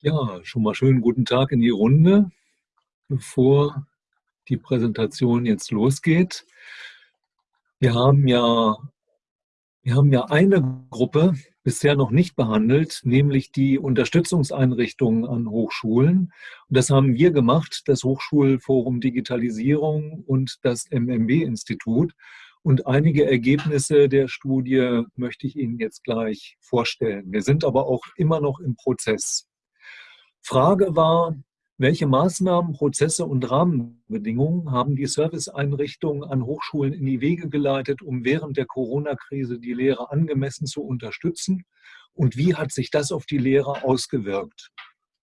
Ja, schon mal schönen guten Tag in die Runde. Bevor die Präsentation jetzt losgeht. Wir haben ja, wir haben ja eine Gruppe bisher noch nicht behandelt, nämlich die Unterstützungseinrichtungen an Hochschulen. Und das haben wir gemacht, das Hochschulforum Digitalisierung und das MMB-Institut. Und einige Ergebnisse der Studie möchte ich Ihnen jetzt gleich vorstellen. Wir sind aber auch immer noch im Prozess. Frage war, welche Maßnahmen, Prozesse und Rahmenbedingungen haben die Serviceeinrichtungen an Hochschulen in die Wege geleitet, um während der Corona-Krise die Lehre angemessen zu unterstützen? Und wie hat sich das auf die Lehre ausgewirkt?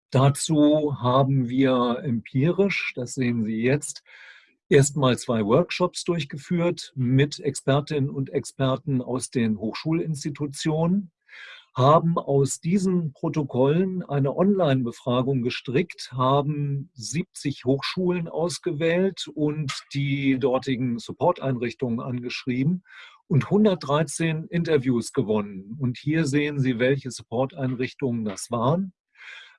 Dazu haben wir empirisch, das sehen Sie jetzt, erstmal zwei Workshops durchgeführt mit Expertinnen und Experten aus den Hochschulinstitutionen haben aus diesen Protokollen eine Online-Befragung gestrickt, haben 70 Hochschulen ausgewählt und die dortigen Support-Einrichtungen angeschrieben und 113 Interviews gewonnen. Und hier sehen Sie, welche Support-Einrichtungen das waren.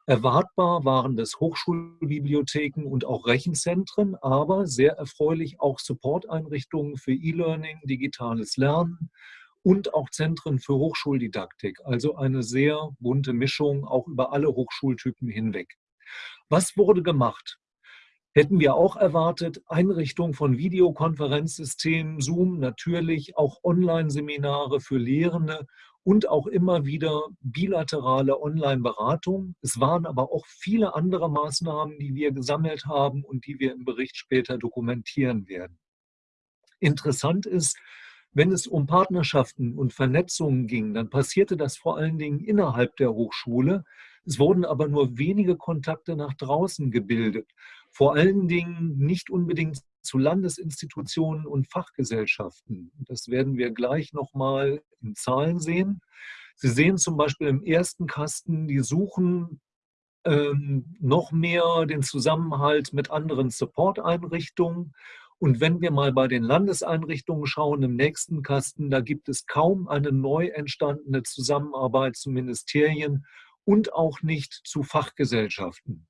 Erwartbar waren das Hochschulbibliotheken und auch Rechenzentren, aber sehr erfreulich auch Support-Einrichtungen für E-Learning, digitales Lernen, und auch Zentren für Hochschuldidaktik. Also eine sehr bunte Mischung, auch über alle Hochschultypen hinweg. Was wurde gemacht? Hätten wir auch erwartet, Einrichtung von Videokonferenzsystemen, Zoom natürlich, auch Online-Seminare für Lehrende und auch immer wieder bilaterale Online-Beratung. Es waren aber auch viele andere Maßnahmen, die wir gesammelt haben und die wir im Bericht später dokumentieren werden. Interessant ist, wenn es um Partnerschaften und Vernetzungen ging, dann passierte das vor allen Dingen innerhalb der Hochschule. Es wurden aber nur wenige Kontakte nach draußen gebildet. Vor allen Dingen nicht unbedingt zu Landesinstitutionen und Fachgesellschaften. Das werden wir gleich nochmal in Zahlen sehen. Sie sehen zum Beispiel im ersten Kasten, die suchen ähm, noch mehr den Zusammenhalt mit anderen Support-Einrichtungen und wenn wir mal bei den Landeseinrichtungen schauen, im nächsten Kasten, da gibt es kaum eine neu entstandene Zusammenarbeit zu Ministerien und auch nicht zu Fachgesellschaften.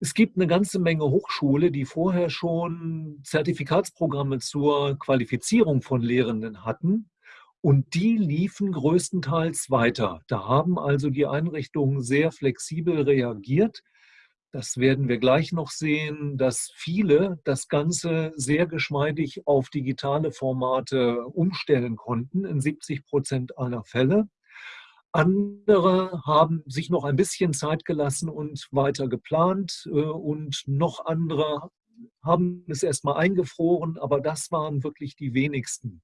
Es gibt eine ganze Menge Hochschule, die vorher schon Zertifikatsprogramme zur Qualifizierung von Lehrenden hatten. Und die liefen größtenteils weiter. Da haben also die Einrichtungen sehr flexibel reagiert das werden wir gleich noch sehen, dass viele das Ganze sehr geschmeidig auf digitale Formate umstellen konnten, in 70 Prozent aller Fälle. Andere haben sich noch ein bisschen Zeit gelassen und weiter geplant äh, und noch andere haben es erstmal eingefroren, aber das waren wirklich die wenigsten.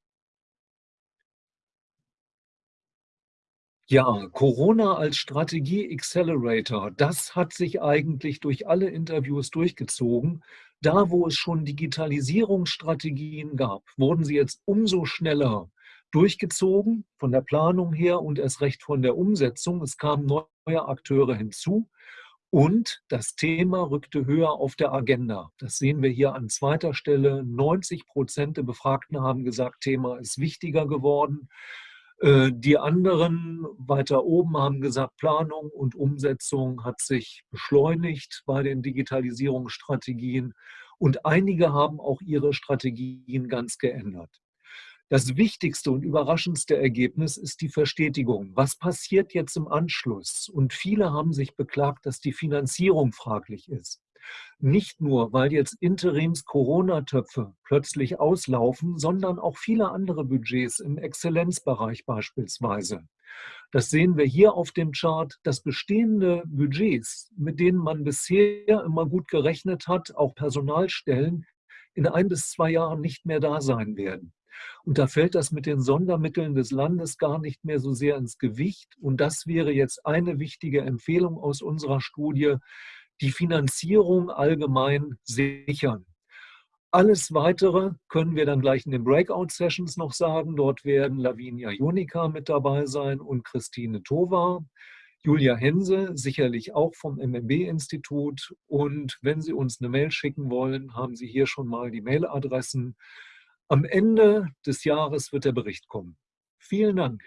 Ja, Corona als Strategie-Accelerator, das hat sich eigentlich durch alle Interviews durchgezogen. Da, wo es schon Digitalisierungsstrategien gab, wurden sie jetzt umso schneller durchgezogen, von der Planung her und erst recht von der Umsetzung. Es kamen neue Akteure hinzu und das Thema rückte höher auf der Agenda. Das sehen wir hier an zweiter Stelle. 90 Prozent der Befragten haben gesagt, Thema ist wichtiger geworden. Äh, die anderen weiter oben haben gesagt, Planung und Umsetzung hat sich beschleunigt bei den Digitalisierungsstrategien und einige haben auch ihre Strategien ganz geändert. Das wichtigste und überraschendste Ergebnis ist die Verstetigung. Was passiert jetzt im Anschluss? Und viele haben sich beklagt, dass die Finanzierung fraglich ist. Nicht nur, weil jetzt Interims-Corona-Töpfe plötzlich auslaufen, sondern auch viele andere Budgets im Exzellenzbereich beispielsweise. Das sehen wir hier auf dem Chart, dass bestehende Budgets, mit denen man bisher immer gut gerechnet hat, auch Personalstellen, in ein bis zwei Jahren nicht mehr da sein werden. Und da fällt das mit den Sondermitteln des Landes gar nicht mehr so sehr ins Gewicht. Und das wäre jetzt eine wichtige Empfehlung aus unserer Studie, die Finanzierung allgemein sichern. Alles Weitere können wir dann gleich in den Breakout-Sessions noch sagen. Dort werden Lavinia Jonica mit dabei sein und Christine Tova. Julia Hense, sicherlich auch vom MMB-Institut. Und wenn Sie uns eine Mail schicken wollen, haben Sie hier schon mal die Mailadressen. Am Ende des Jahres wird der Bericht kommen. Vielen Dank.